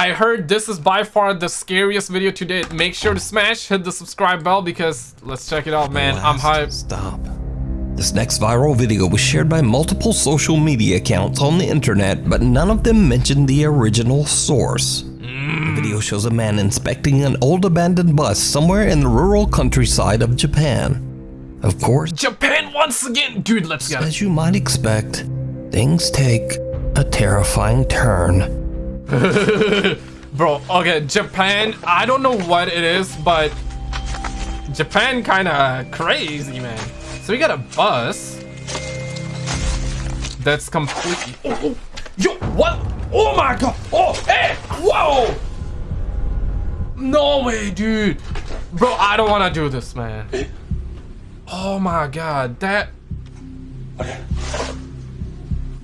I heard this is by far the scariest video to date. Make sure to smash, hit the subscribe bell because let's check it out, man. I'm hyped. Stop. This next viral video was shared by multiple social media accounts on the internet, but none of them mentioned the original source. The video shows a man inspecting an old abandoned bus somewhere in the rural countryside of Japan. Of course, Japan once again! Dude, let's go. as you might expect, things take a terrifying turn. Bro, okay, Japan, I don't know what it is, but Japan kind of crazy, man. So we got a bus that's completely. Oh, oh, yo, what? Oh my god! Oh, hey! Whoa! No way, dude. Bro, I don't want to do this, man. Oh my god, that.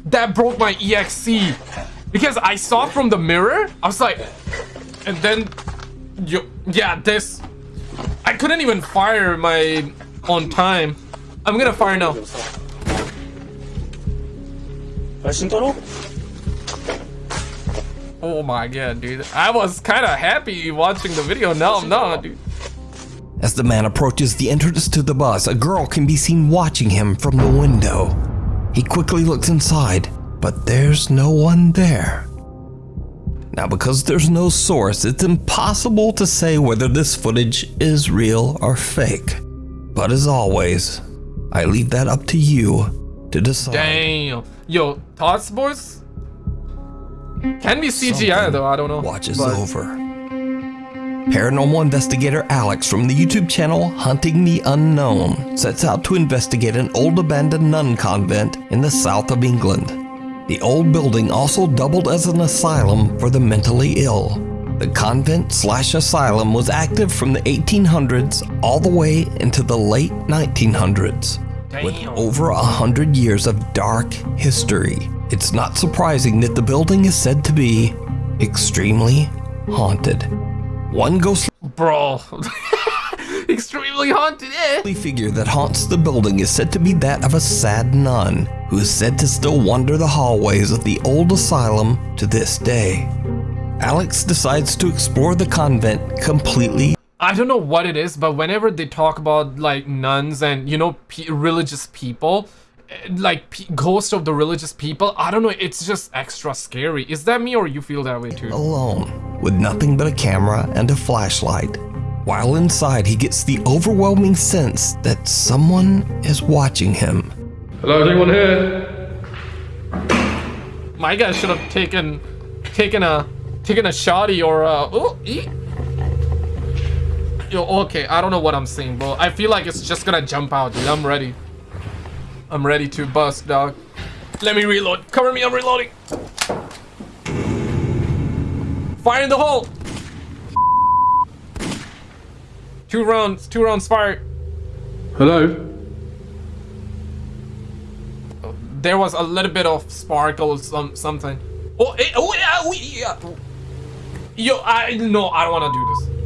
That broke my EXC. Because I saw from the mirror, I was like, and then, you, yeah, this. I couldn't even fire my on time. I'm gonna fire now. Oh my god, dude. I was kind of happy watching the video. Now I'm not, dude. As the man approaches the entrance to the bus, a girl can be seen watching him from the window. He quickly looks inside but there's no one there. Now, because there's no source, it's impossible to say whether this footage is real or fake. But as always, I leave that up to you to decide. Damn. Yo, thoughts, boys? Can be CGI though, I don't know. Watch is But- over. Paranormal investigator Alex from the YouTube channel Hunting the Unknown sets out to investigate an old abandoned nun convent in the south of England. The old building also doubled as an asylum for the mentally ill. The convent slash asylum was active from the 1800s all the way into the late 1900s. With over a hundred years of dark history, it's not surprising that the building is said to be extremely haunted. One ghost- Bro. Extremely haunted, eh? figure that haunts the building is said to be that of a sad nun, who is said to still wander the hallways of the old asylum to this day. Alex decides to explore the convent completely I don't know what it is, but whenever they talk about like nuns and you know pe religious people, eh, like pe ghosts of the religious people, I don't know, it's just extra scary. Is that me or you feel that way too? alone, with nothing but a camera and a flashlight. While inside, he gets the overwhelming sense that someone is watching him. Hello, anyone here? My guy should have taken, taken a, taken a shotty or a. Oh, ee. Yo, okay, I don't know what I'm saying, bro. I feel like it's just gonna jump out, dude. I'm ready. I'm ready to bust, dog. Let me reload. Cover me, I'm reloading. Fire in the hole. Two rounds, two rounds fired. Hello? there was a little bit of sparkle, some something. Oh, eh, oh yeah, we, yeah. Yo, I no, I don't want to do this.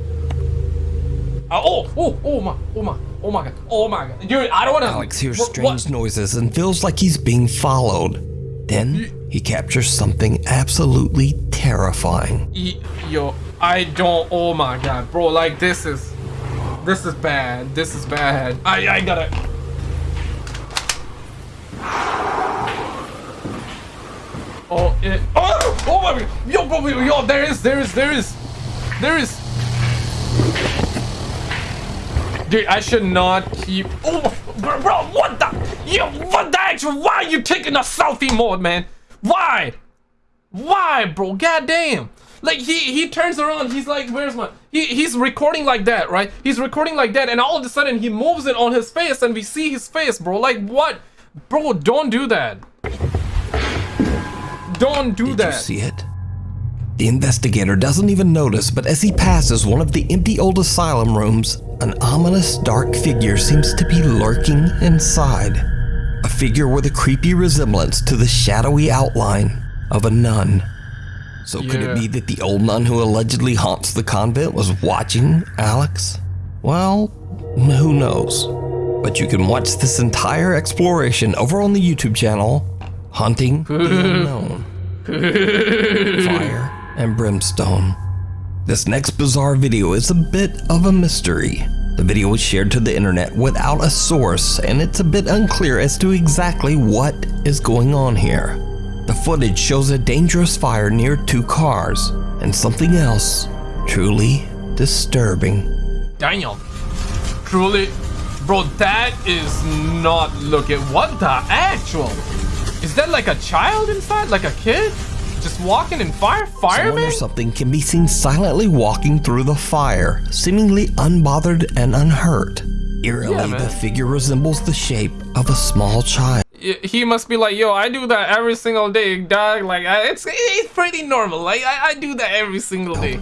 Uh, oh, oh, oh my, oh my, oh my god, oh my god, dude, I don't want to. Alex hears strange noises and feels like he's being followed. Then he captures something absolutely terrifying. Yo, I don't. Oh my god, bro, like this is, this is bad. This is bad. I, I gotta. Oh, it, oh, oh my god, yo, bro, yo, there is, there is, there is, there is. Dude, I should not keep. Oh, bro, bro, what the? Yo, what the actual? Why are you taking a selfie mode, man? Why? Why, bro? Goddamn. Like he he turns around, he's like, where's my he he's recording like that, right? He's recording like that, and all of a sudden he moves it on his face and we see his face, bro. Like what? Bro, don't do that. Don't do Did that. you see it? The investigator doesn't even notice, but as he passes one of the empty old asylum rooms, an ominous dark figure seems to be lurking inside. A figure with a creepy resemblance to the shadowy outline of a nun. So could it be that the old nun who allegedly haunts the convent was watching Alex? Well, who knows? But you can watch this entire exploration over on the YouTube channel, Hunting the Unknown. Fire and brimstone. This next bizarre video is a bit of a mystery. The video was shared to the internet without a source, and it's a bit unclear as to exactly what is going on here. The footage shows a dangerous fire near two cars, and something else truly disturbing. Daniel, Truly, bro, that is not looking. What the actual? Is that like a child inside? Like a kid? Just walking in fire? Someone Fireman? or something can be seen silently walking through the fire, seemingly unbothered and unhurt. Eerily, Yeah, the figure resembles the shape of a small child. He must be like, yo, I do that every single day, dog. Like, I, it's it's pretty normal. Like, I, I do that every single day.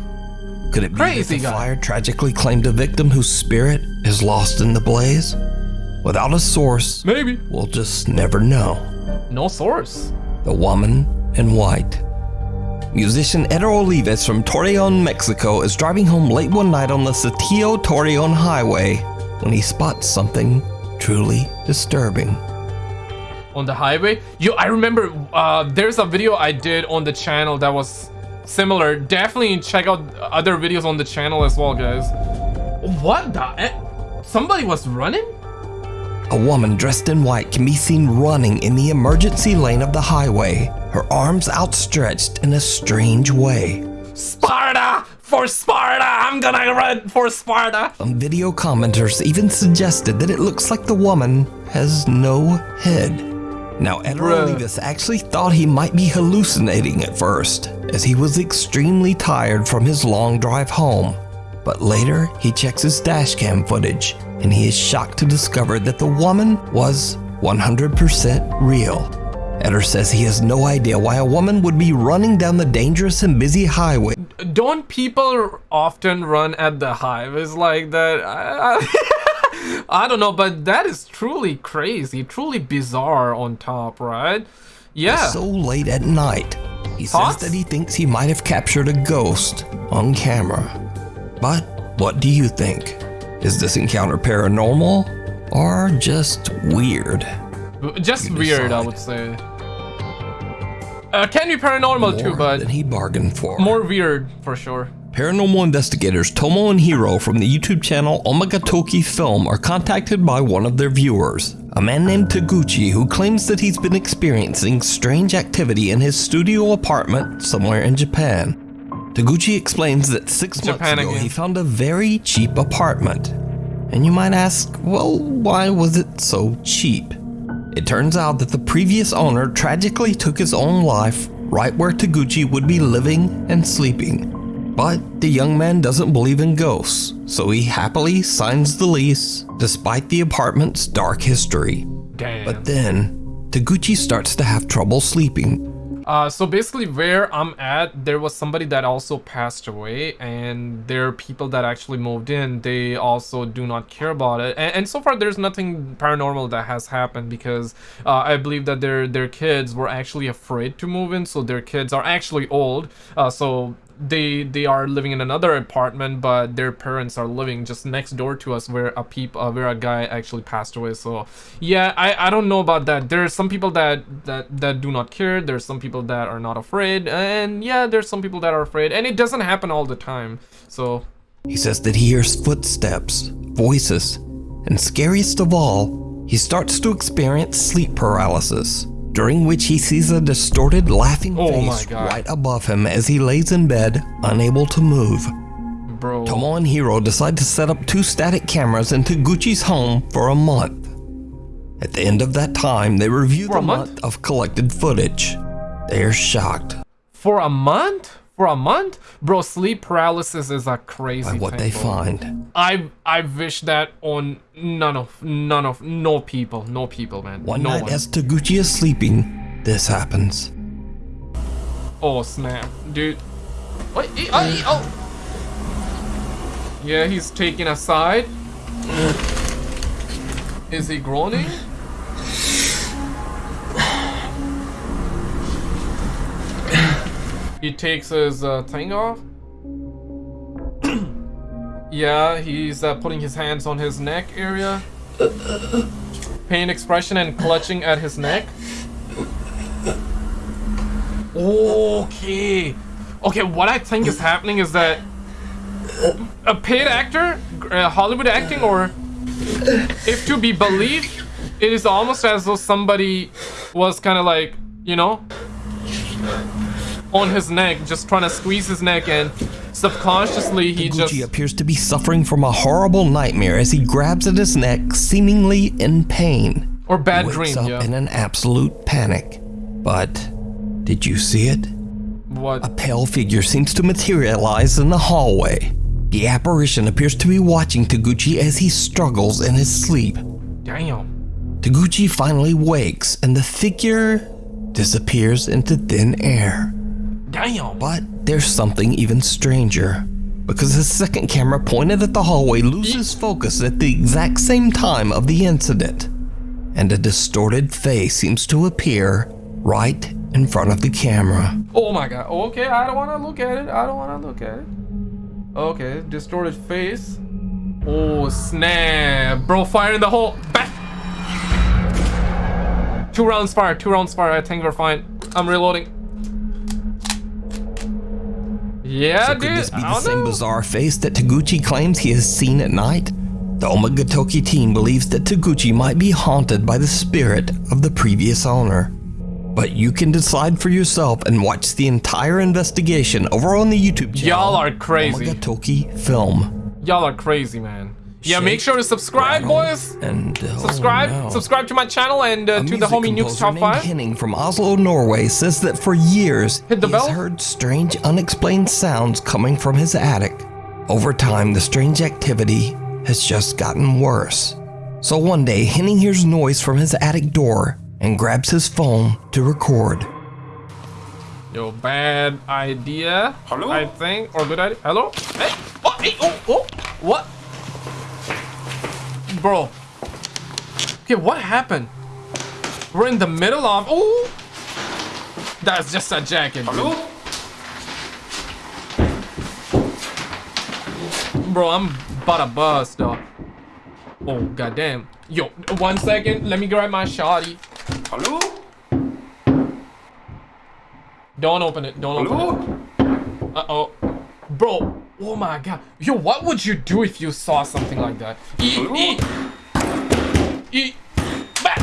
Could it be Crazy that the guy. fire tragically claimed a victim whose spirit is lost in the blaze? Without a source, Maybe. we'll just never know. No source. The woman in white. Musician Eder Olivas from Torreon, Mexico is driving home late one night on the Saltillo Torreon Highway when he spots something truly disturbing. On the highway. Yo, I remember uh, there's a video I did on the channel that was similar. Definitely check out other videos on the channel as well, guys. What the? eh? Somebody was running? A woman dressed in white can be seen running in the emergency lane of the highway, her arms outstretched in a strange way. Sparta! For Sparta! I'm gonna run for Sparta! Some video commenters even suggested that it looks like the woman has no head. Now, Bruh. Olivas actually thought he might be hallucinating at first, as he was extremely tired from his long drive home. But later, he checks his dashcam footage, and he is shocked to discover that the woman was 100% real. Eder says he has no idea why a woman would be running down the dangerous and busy highway Don't people often run at the highways like that? I, don't know, but that is truly crazy, truly bizarre on top, right? Yeah. It's so late at night. He Thoughts? says that he thinks he might have captured a ghost on camera. But what do you think? Is this encounter paranormal or just weird? Just weird, I would say. Uh, can be paranormal too, More but than he bargained for. more weird for sure. Paranormal investigators Tomo and Hiro from the YouTube channel Omagatoki Film are contacted by one of their viewers, a man named Taguchi who claims that he's been experiencing strange activity in his studio apartment somewhere in Japan. Taguchi explains that six Japan months ago again. he found a very cheap apartment. And you might ask, well, why was it so cheap? It turns out that the previous owner tragically took his own life right where Taguchi would be living and sleeping. But the young man doesn't believe in ghosts, so he happily signs the lease despite the apartment's dark history. Damn. But then, Taguchi starts to have trouble sleeping. Uh, so basically, where I'm at, there was somebody that also passed away, and there are people that actually moved in. They also do not care about it, and, and so far, there's nothing paranormal that has happened because uh, I believe that their their kids were actually afraid to move in, so their kids are actually old. Uh, so they they are living in another apartment but their parents are living just next door to us where a peep uh, where a guy actually passed away. So yeah i i don't know about that. There's some people that that that do not care. There's some people that are not afraid. And yeah there's some people that are afraid. And it doesn't happen all the time. So He says that he hears footsteps, voices, and scariest of all, he starts to experience sleep paralysis, during which he sees a distorted, laughing Oh face right above him as he lays in bed, unable to move. bro Tomo and Hiro decide to set up two static cameras in Taguchi's home for a month. At the end of that time, they review For the month? month of collected footage. They are shocked for a month for a month bro sleep paralysis is a crazy by what thing, they bro. find. I I wish that on none of none of no people, no people, man. One no night, one. as Taguchi is sleeping, this happens. Oh snap, dude. Wait, eh, oh, eh, oh. Yeah, he's taking a side. Is he groaning? He takes his uh, thing off. yeah, he's uh, putting his hands on his neck area. Pain expression and clutching at his neck. Okay. Okay, what I think is happening is that a paid actor, uh, Hollywood acting, or if to be believed, it is almost as though somebody was kind of like, you know, on his neck, just trying to squeeze his neck, and subconsciously he Taguchi just. appears to be suffering from a horrible nightmare as he grabs at his neck, seemingly in pain. Or bad wakes dream, up yeah. in an absolute panic. But did you see it? What? A pale figure seems to materialize in the hallway. The apparition appears to be watching Taguchi as he struggles in his sleep. Damn. Taguchi finally wakes and the figure disappears into thin air. Damn. But there's something even stranger. Because the second camera pointed at the hallway loses focus at the exact same time of the incident. And a distorted face seems to appear right in front of the camera. Oh my god. Okay, I don't want to look at it. I don't want to look at it. Okay, distorted face. Oh, snap. Bro, fire in the hole. Back. Two rounds fire. Two rounds fire. I think we're fine. I'm reloading. Yeah, So dude. could this be the same know. bizarre face that Taguchi claims he has seen at night? The Omagatoki team believes that Taguchi might be haunted by the spirit of the previous owner. But you can decide for yourself and watch the entire investigation over on the YouTube channel. Y'all are crazy. Omagatoki Film. Y'all are crazy, man. Yeah, make sure to subscribe, boys. And uh, Subscribe. oh no. Subscribe to my channel and uh, to the homie Nukes composer Top named 5. Henning from Oslo, Norway says that for years Hit the he has bell? heard strange, unexplained sounds coming from his attic. Over time, the strange activity has just gotten worse. So one day, Henning hears noise from his attic door and grabs his phone to record. Yo, bad idea. Hello? I think. Or good idea. Hello? Hey! Oh, hey! Oh, oh! What? Bro. Okay, what happened? We're in the middle of. Oh! That's just a jacket. dude. Bro, I'm about to bust, though. Oh, goddamn. Yo, one second. Let me grab my shotty. Hello? Don't open it. Don't open it. Uh-oh. Bro, oh my god. Yo, what would you do if you saw something like that? Eat, eat. Eat. Back.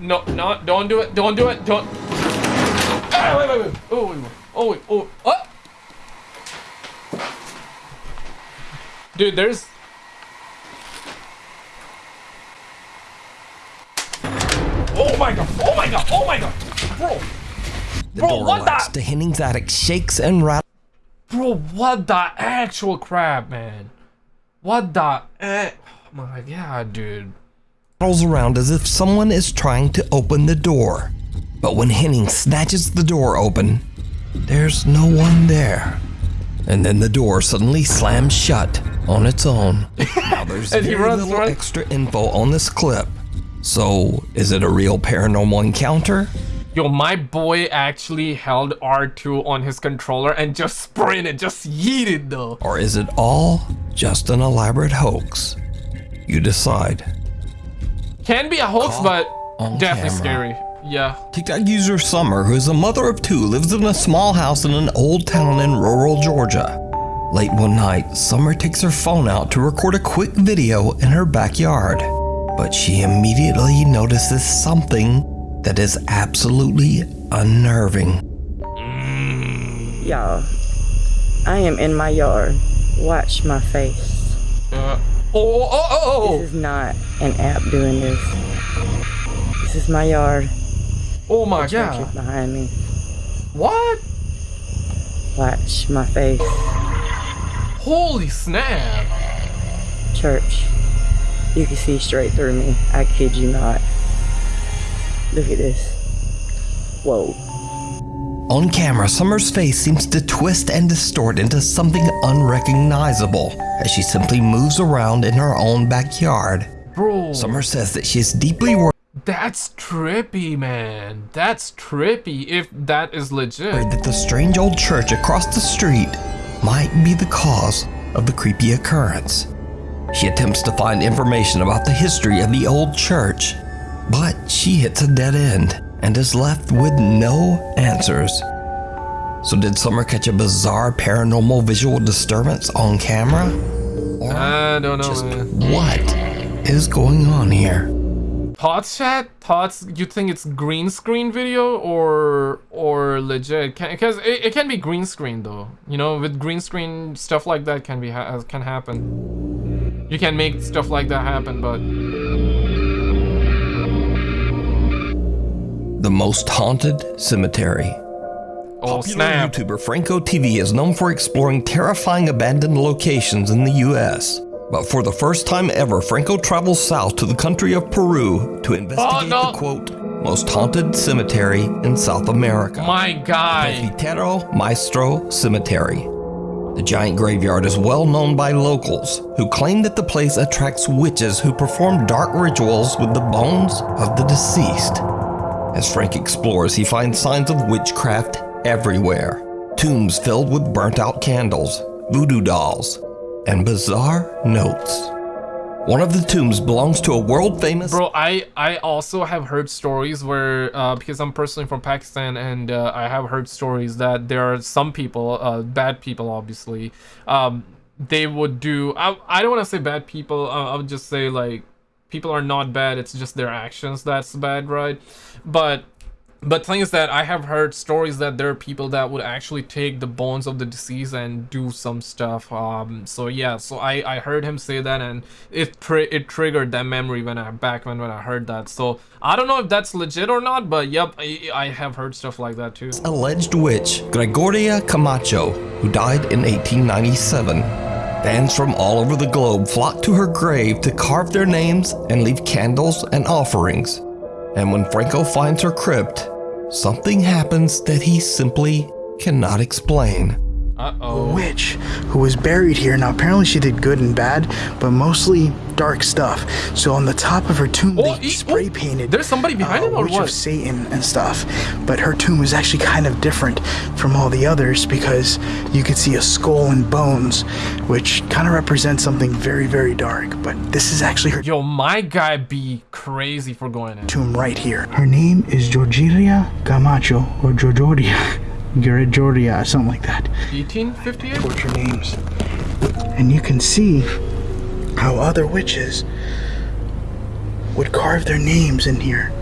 No, no, don't do it. Don't do it. Don't. Ah, wait, wait, wait. Oh, wait, wait. Oh, wait. Oh, what? Dude, there's... Oh my god. Oh my god. Oh my god. Bro. The Bro, door what latch the- to Henning's attic shakes and rattles. Bro, what the actual crap, man? What the? Eh, oh my god, dude. rattles around as if someone is trying to open the door. But when Henning snatches the door open, there's no one there. And then the door suddenly slams shut on its own. Now there's And he very runs little right- extra info on this clip. So, is it a real paranormal encounter? Yo, my boy actually held R2 on his controller and just sprinted, just yeeted though. Or is it all just an elaborate hoax? You decide. Can be a hoax, Caught but definitely camera. scary. Yeah. TikTok user Summer, who is a mother of two, lives in a small house in an old town in rural Georgia. Late one night, Summer takes her phone out to record a quick video in her backyard. But she immediately notices something that is absolutely unnerving. Y'all, I am in my yard. Watch my face. Uh, oh, oh, oh, oh, This is not an app doing this. This is my yard. oh, my Church is god. behind me. What? Watch my face. Holy snap. Church. You can see straight through me. I kid you not. Look at this. Whoa. On camera, Summer's face seems to twist and distort into something unrecognizable as she simply moves around in her own backyard. Bro. Summer says that she is deeply worried. That's trippy, man. That's trippy if that is legit. that the strange old church across the street might be the cause of the creepy occurrence. She attempts to find information about the history of the old church, but she hits a dead end. and is left with no answers. So, did Summer catch a bizarre paranormal visual disturbance on camera? Or I don't know, just man. what is going on here? Thoughts, chat? Thoughts? You think it's green screen video or or legit? Because it, it can be green screen though. You know, with green screen stuff like that can be ha can happen. You can make stuff like that happen, but The most haunted cemetery. oh Popular snap! YouTuber Franco TV is known for exploring terrifying abandoned locations in the US. But for the first time ever, Franco travels south to the country of Peru to oh, investigate Oh, no. the quote, most haunted cemetery in South America. My guy. Vitero Maestro Cemetery. The giant graveyard is well known by locals who claim that the place attracts witches who perform dark rituals with the bones of the deceased. As Frank explores, he finds signs of witchcraft everywhere tombs filled with burnt out candles, voodoo dolls, and bizarre notes. One of the tombs belongs to a world famous Bro, I I also have heard stories where uh, because I'm personally from Pakistan and uh, I have heard stories that there are some people, uh, bad people, obviously. Um, they would do. I I don't want to say bad people. Uh, I would just say like people are not bad. It's just their actions that's bad, right? But but thing is that I have heard stories that there are people that would actually take the bones of the deceased and do some stuff. Um, so yeah, so I, I heard him say that and it tri- it triggered that memory when I back when when I heard that. So I don't know if that's legit or not, but yep, I, I have heard stuff like that too. alleged witch, Gregoria Camacho, who died in 1897. Fans from all over the globe flock to her grave to carve their names and leave candles and offerings. And when Franco finds her crypt, something happens that he simply cannot explain. Uh oh. witch who was buried here. Now, apparently, she did good and bad, but mostly dark stuff. So, on the top of her tomb, Oh, they spray oh, painted. there's somebody behind uh, it or Witch what? of Satan and stuff. But her tomb was actually kind of different from all the others because you could see a skull and bones, which kind of represents something very, very dark. But this is actually her Yo, my guy be crazy for going in. tomb right here. Her name is Georgiria Camacho or Georgia. Georgia, something like that. 1858. torture names. And you can see how other witches would carve their names in here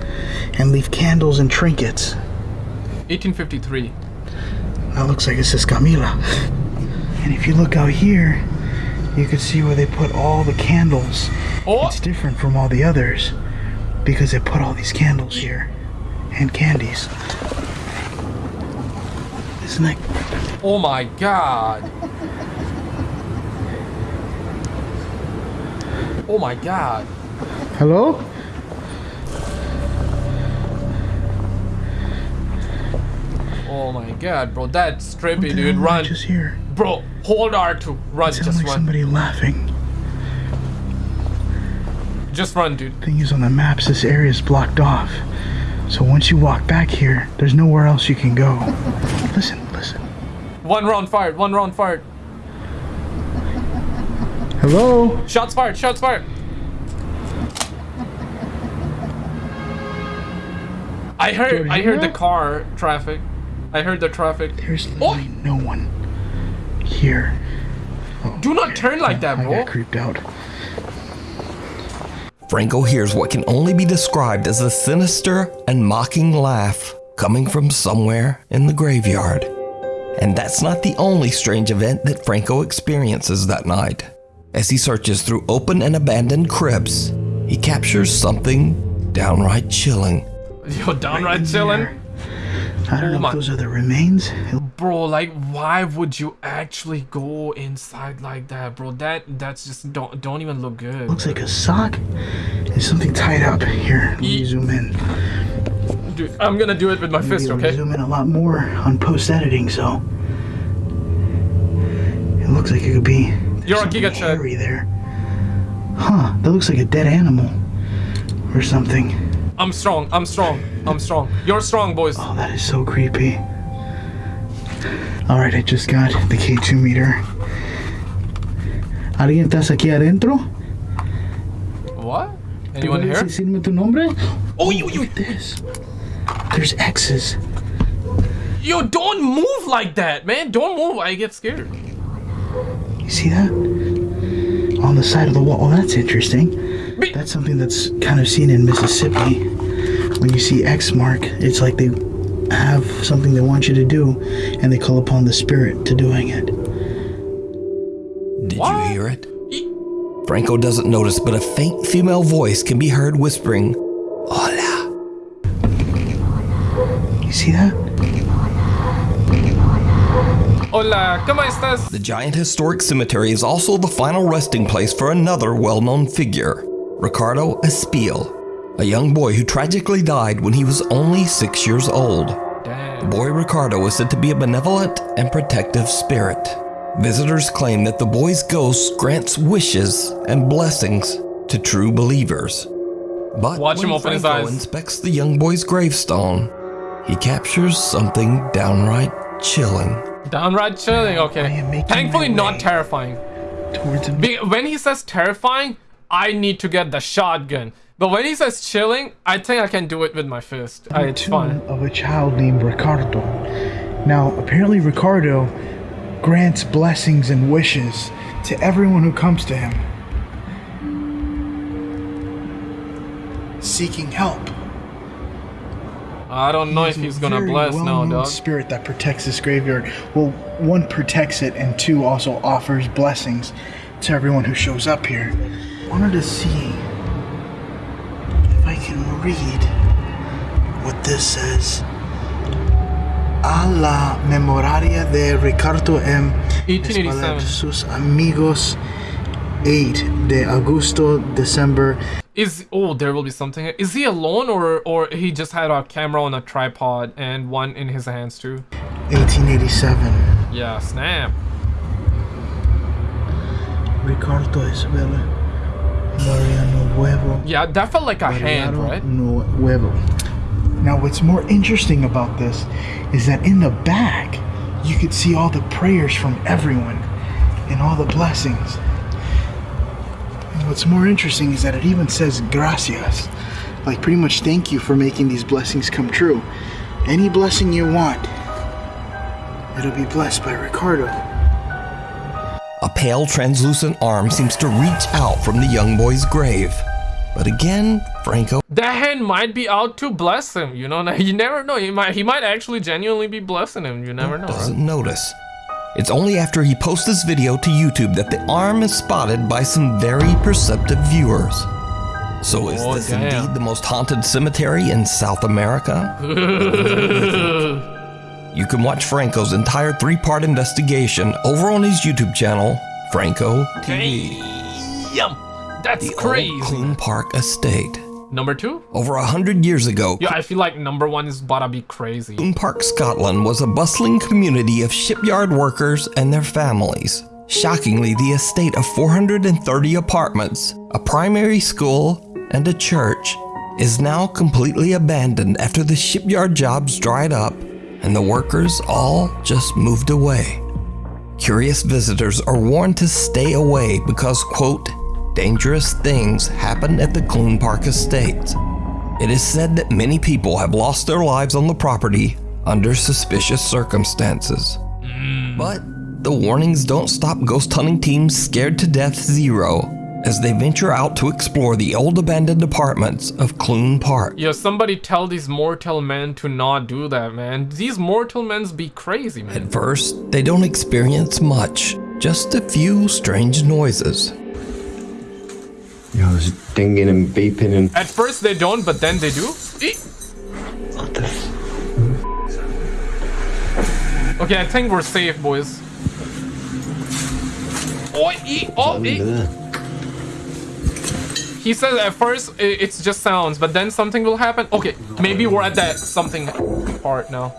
and leave candles and trinkets. 1853. That looks like it says Camila. And if you look out here, you can see where they put all the candles. Oh, It's different from all the others because they put all these candles here and candies. Isn't that oh my god. Oh my god. Hello? Oh my god, bro. That's trippy, dude. Run. Just here. Bro, hold R2. Run, Sounds just like run. somebody laughing. Just run, dude. Thing is, on the maps, this area is blocked off. So once you walk back here, there's nowhere else you can go. Listen, listen. One round fired. One round fired. Hello? Shots fired. Shots fired. I heard. I heard the car traffic. I heard the traffic. There's Oh! no one here. Do not oh, turn like that, I bro. got creeped out. Franco hears what can only be described as a sinister and mocking laugh coming from somewhere in the graveyard. And that's not the only strange event that Franco experiences that night. As he searches through open and abandoned cribs, he captures something downright chilling. Yo, downright chilling. I don't Oh know my- if those are the remains. Bro, like, why would you actually go inside like that, bro? That that's just don't don't even look good. looks like a sock and something tied up. Here, let me Ye- zoom in. Dude, I'm gonna do it with my Maybe fist, okay? Zoom in a lot more on post editing, so it looks like it could be. You're something Giga hairy there. Huh? That looks like a dead animal or something. I'm strong. I'm strong. I'm strong. You're strong, boys. Oh, that is so creepy. All right, I just got the K2 meter. ¿Alguien estás aquí adentro? What? Anyone ¿Puedes here? decirme tu nombre? Oh, you, you. This. There's X's. Yo, don't move like that, man. Don't move. I get scared. You see that? On the side of the wall. Oh, that's interesting. Be- That's something that's kind of seen in Mississippi. When you see X mark, it's like they have something they want you to do, and they call upon the spirit to doing it. Did What? you hear it? Franco doesn't notice, but a faint female voice can be heard whispering, Hola. You see that? Hola, ¿cómo estás? The giant historic cemetery is also the final resting place for another well known figure, Ricardo Espiell, a young boy who tragically died when he was only six years old. Damn. Boy Ricardo is said to be a benevolent and protective spirit. Visitors claim that the boy's ghost grants wishes and blessings to true believers. But Watch when him open his eyes. inspects the young boy's gravestone, he captures something downright chilling. Downright chilling. Okay. Thankfully, not terrifying. Towards him. Be- when he says terrifying, I need to get the shotgun. But when he says chilling, I think I can do it with my fist. I, it's fine. of a child named Ricardo. Now, apparently, Ricardo grants blessings and wishes to everyone who comes to him, seeking help. I don't know if he's gonna bless now, well-known dog. Spirit that protects this graveyard. Well, one protects it, and two also offers blessings to everyone who shows up here. I wanted to see if I can read what this says. A la memoraria de Ricardo M. 1887. Sus amigos 8 de Augusto, December Is oh, there will be something. Is he alone or or he just had a camera on a tripod and one in his hands too? 1887. Yeah, snap. Ricardo Isabella Mariano Huevo. Yeah, that felt like a hand, right? No Huevo. Now, what's more interesting about this is that in the back, you could see all the prayers from everyone and all the blessings. And what's more interesting is that it even says gracias. Like, pretty much thank you for making these blessings come true. Any blessing you want, it'll be blessed by Ricardo. A pale, translucent arm seems to reach out from the young boy's grave. But again, Franco That hand might be out to bless him. You know, you never know. He might he might actually genuinely be blessing him. You never know. doesn't notice. It's only after he posts this video to YouTube that the arm is spotted by some very perceptive viewers. So is Oh, this damn. indeed the most haunted cemetery in South America? you can watch Franco's entire three-part investigation over on his YouTube channel, Franco TV. Damn, that's The crazy. old Clune Park Estate. Number two? Over a hundred years ago, Yeah, I feel like number one is about to be crazy. Clune Park, Scotland was a bustling community of shipyard workers and their families. Shockingly, the estate of 430 apartments, a primary school, and a church is now completely abandoned after the shipyard jobs dried up and the workers all just moved away. Curious visitors are warned to stay away because, quote, dangerous things happen at the Clune Park estate. It is said that many people have lost their lives on the property under suspicious circumstances. Hmm. But the warnings don't stop ghost hunting teams scared to death zero as they venture out to explore the old abandoned apartments of Clune Park. Yo, somebody tell these mortal men to not do that, man. These mortal men's be crazy, man. At first, they don't experience much, just a few strange noises. You know, there's dinging and beeping and At first they don't, but then they do. What the Okay, I think we're safe, boys. Oh, e- oh, e- there? He says at first it's just sounds, but then something will happen. Okay, maybe we're at that something part now.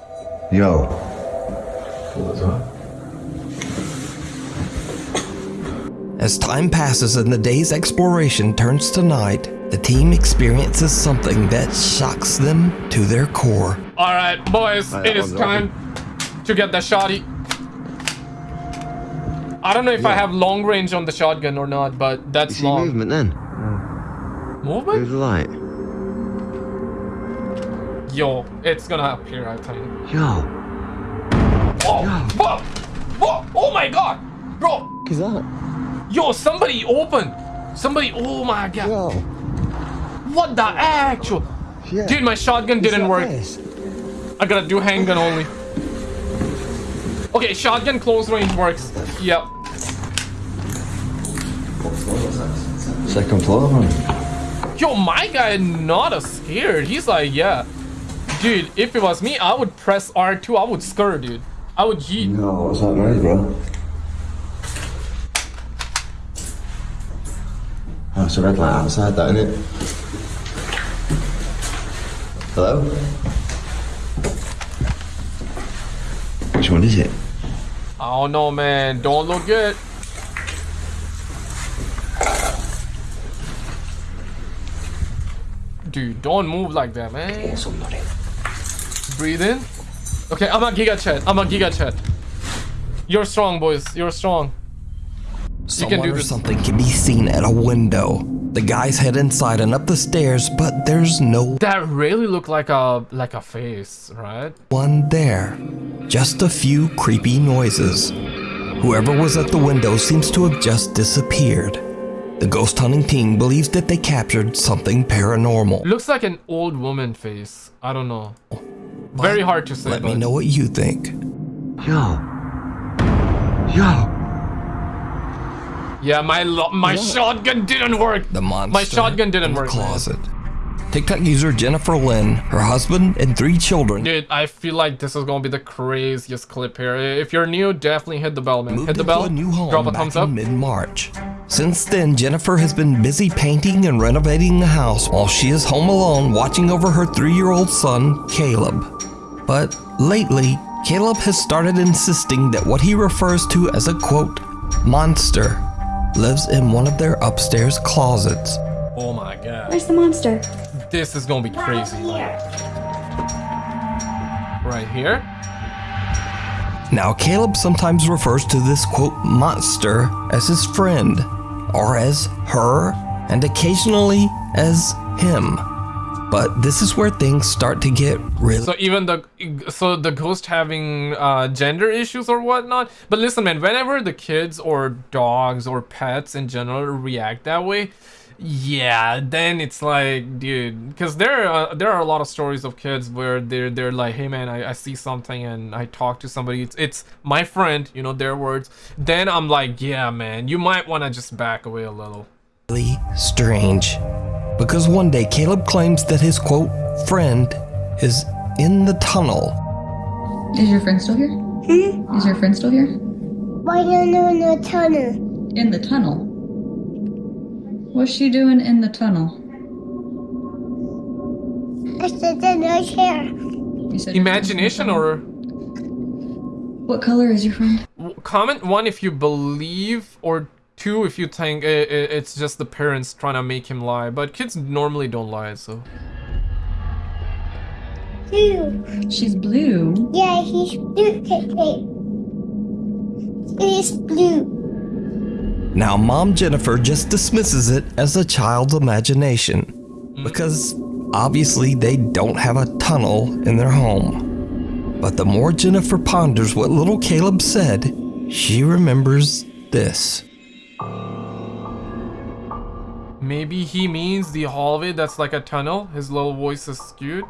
Yo. As time passes and the day's exploration turns to night, the team experiences something that shocks them to their core. All right, boys, it is I'm time to get the shotty. I don't know if I have long range on the shotgun or not, but You that's see long. movement then? Movement? Move the light. Yo, it's gonna appear, I think. Yo. Whoa! Whoa! Whoa! Oh my god! Bro! Is that? Yo, somebody open! Somebody, oh my god! Yo. What the actual? Yeah. Dude, my shotgun didn't work. I gotta do handgun only. Okay, shotgun close range works. Yep. Second floor. Yo, my guy not a scared. He's like, yeah. Dude, if it was me, I would press R2. I would scur, dude. I would yeet. No, it's not noise, bro? Oh, it's a red light outside, that, isn't it? Hello? Which one is it? I don't know, man. Don't look good. Dude, don't move like that, man. Breathe in. Okay, I'm a Giga Chad. I'm a Giga Chad. You're strong, boys. You're strong. Someone do or something can be seen at a window. The guys head inside and up the stairs, but there's no That really looked like a like a face, right? one there. Just a few creepy noises. Whoever was at the window seems to have just disappeared. The ghost hunting team believes that they captured something paranormal. Looks like an old woman face. I don't know. Very hard to say. Let me know what you think. Yo. Yo. Yeah, my lo- my shotgun didn't work. The monster. My shotgun didn't in the work. man. Closet. TikTok user Jennifer Lynn, her husband, and three children Dude, I feel like this is gonna be the craziest clip here. If you're new, definitely hit the bell, man. moved Hit the into bell. a new home drop a back thumbs in up. mid-March. Since then, Jennifer has been busy painting and renovating the house while she is home alone watching over her three-year-old son, Caleb. But lately, Caleb has started insisting that what he refers to as a quote, monster, lives in one of their upstairs closets. Oh my god, Where's the monster? This is gonna be crazy. Right here. Now, Caleb sometimes refers to this quote monster as his friend, or as her, and occasionally as him. But this is where things start to get really. So even the so the ghost having uh, gender issues or whatnot. But listen, man, whenever the kids or dogs or pets in general react that way, yeah, then it's like, dude, because there are there are a lot of stories of kids where they're they're like, hey man, I, I see something and I talk to somebody. It's it's my friend, you know, their words. Then I'm like, yeah, man, you might want to just back away a little. really strange. Because one day Caleb claims that his quote friend is in the tunnel. Is your friend still here? Hmm? Is your friend still here? Why you know no tunnel? In the tunnel. What's she doing in the tunnel? I said that no chair. You said your friend's in the Imagination or What color is your friend? comment one if you believe or two if you think i i it's just the parents trying to make him lie but kids normally don't lie so Blue. She's blue. Yeah, he's blue. Hey, hey. He's blue. Now, Mom Jennifer just dismisses it as a child's imagination. Because obviously they don't have a tunnel in their home. But the more Jennifer ponders what little Caleb said, she remembers this. maybe he means the hallway that's like a tunnel his little voice is skewed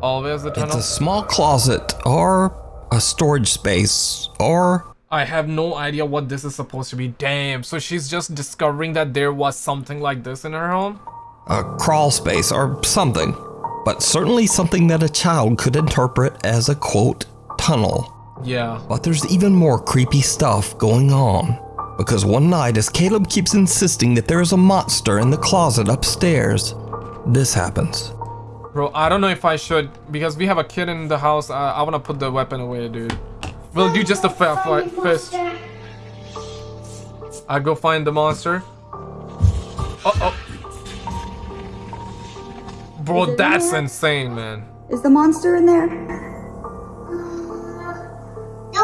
hallway as a It's tunnel a small closet, or a storage space, or i have no idea what this is supposed to be damn so she's just discovering that there was something like this in her home a crawl space, or something. But certainly something that a child could interpret as a quote, tunnel. yeah But there's even more creepy stuff going on. Because one night, as Caleb keeps insisting that there is a monster in the closet upstairs, this happens. Bro, I don't know if I should because we have a kid in the house. I, I want to put the weapon away, dude. We'll do just a fa- fa- fist. I go find the monster. Uh oh. Bro, that's there? insane, man. Is the monster in there? No,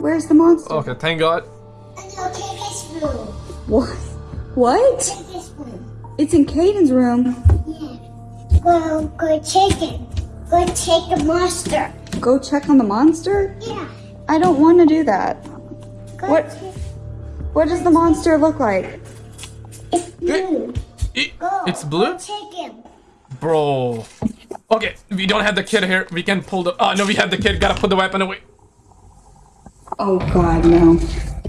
Where's the monster? Okay, thank God. no, take his room. What? What? Take his room. It's in Caden's room. Yeah. Well, go check it. Go check the monster. Go check on the monster? Yeah. I don't want to do that. Go What? check- What does the monster look like? It's blue. It- Go. it's blue? Go check him. Bro. Okay, we don't have the kid here. We can pull the. Oh, no, we have the kid. Gotta put the weapon away. Oh god, no.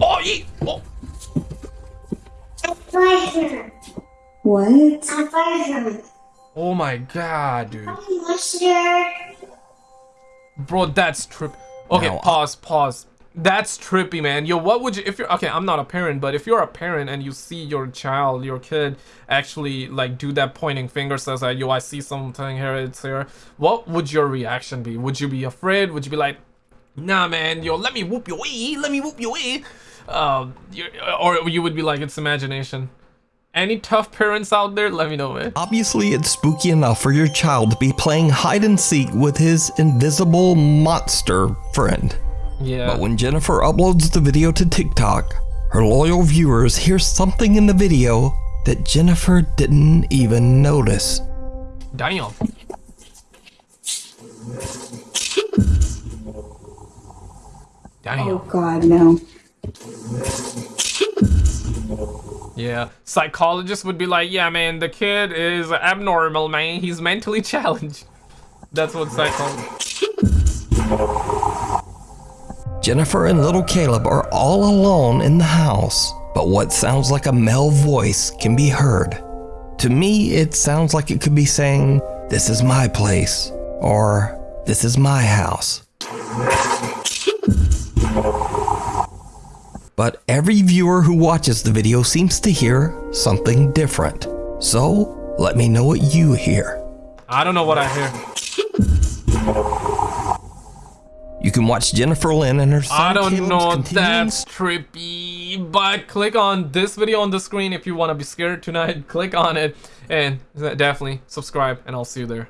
Oh, ye. Oh. I fired her. What? I fired her. oh my god, dude. I Monster. Bro, that's trip. Okay, Now, pause, pause. That's trippy, man. Yo, what would you if you're okay? I'm not a parent, but if you're a parent and you see your child, your kid, actually like do that pointing finger says like, "Yo, I see something here. It's here." What would your reaction be? Would you be afraid? Would you be like, "Nah, man. Yo, let me whoop your way. Let me whoop your way." Um, or you would be like, "It's imagination." Any tough parents out there? Let me know, man. Obviously, it's spooky enough for your child to be playing hide and seek with his invisible monster friend. Yeah. But when Jennifer uploads the video to TikTok, her loyal viewers hear something in the video that Jennifer didn't even notice. Damn. Damn. Oh god, no. Yeah. Psychologists would be like, yeah, man, the kid is abnormal, man. He's mentally challenged. That's what psychologists. Jennifer and little Caleb are all alone in the house, but what sounds like a male voice can be heard. To me, it sounds like it could be saying, This is my place, or This is my house. But every viewer who watches the video seems to hear something different. So, let me know what you hear. I don't know what I hear. You can watch Jennifer Lynn and her son I don't Caleb's know. That's trippy. But click on this video on the screen if you want to be scared tonight. Click on it and uh, definitely subscribe, and I'll see you there.